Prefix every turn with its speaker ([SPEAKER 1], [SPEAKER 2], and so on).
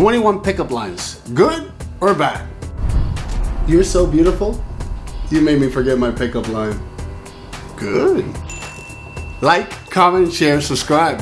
[SPEAKER 1] 21 pickup lines. Good or bad? You're so beautiful. You made me forget my pickup line. Good. Like, comment, share, subscribe.